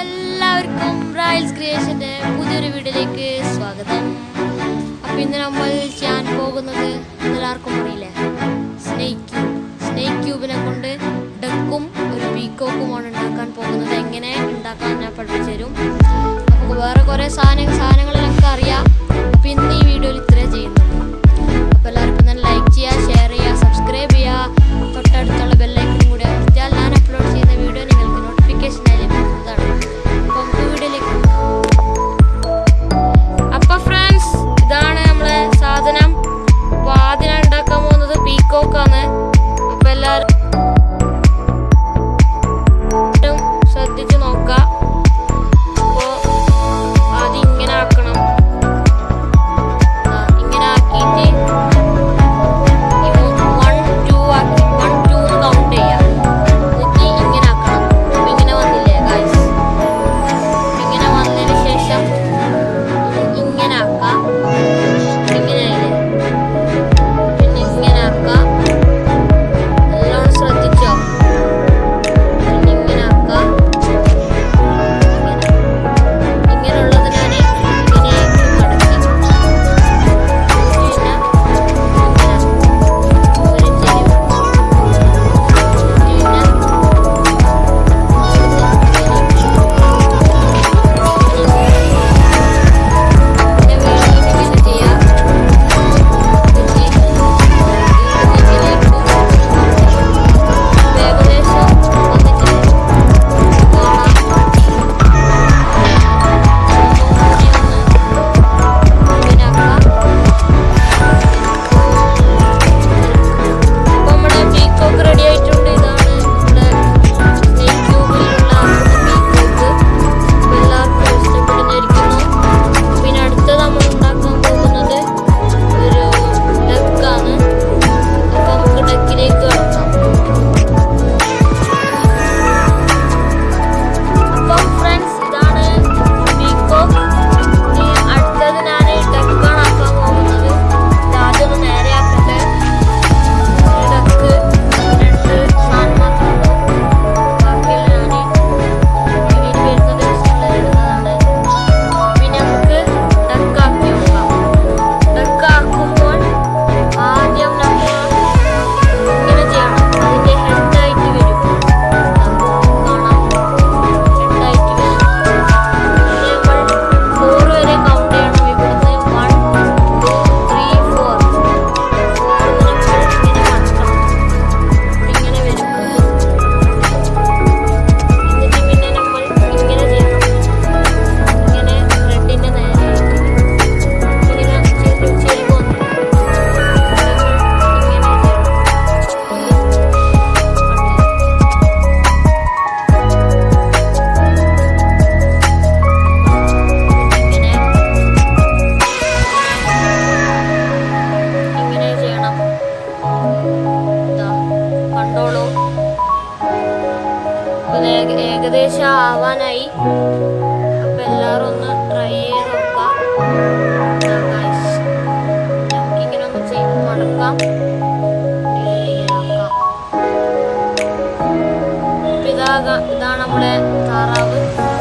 എല്ലാവർക്കും റയൽസ് ക്രിയേഷന്റെ പുതിയൊരു വീഡിയോയിലേക്ക് സ്വാഗതം. അപ്പം ഇന്ന് നമ്മൾ ചെയ്യാൻ പോകുന്നത് എല്ലാവർക്കും അറിയില്ലേ. സ്നേക്ക് ക്യൂബ് സ്നേക്ക് ക്യൂബിനെ കൊണ്ട് ഡക്കും ഒരു പീക്കോക്കുമാണ് ഉണ്ടാക്കാൻ പോകുന്നത്. എങ്ങനെ ഉണ്ടാക്കാൻ ഞാൻ പഠിപ്പിച്ചു തരും. നമുക്ക് വേറെ കുറേ സാധനങ്ങൾ സാധനങ്ങളെല്ലാം അറിയാം. അപ്പം ഇന്ന് ഈ വീഡിയോയിൽ ഇത്രേ ചെയ്യുന്നു അപ്പോൾ എല്ലാവർക്കും തന്നെ ലൈക്ക് ചെയ്യുക ഷെയർ ഏകദേശം ആവാനായി. അപ്പം എല്ലാവരും ഒന്ന് ട്രൈ ചെയ്ത് നോക്കാം. നമുക്കിങ്ങനെ ഒന്ന് ചെയ്ത് മടക്കാം. ഇതാണ് നമ്മുടെ താറാവ്.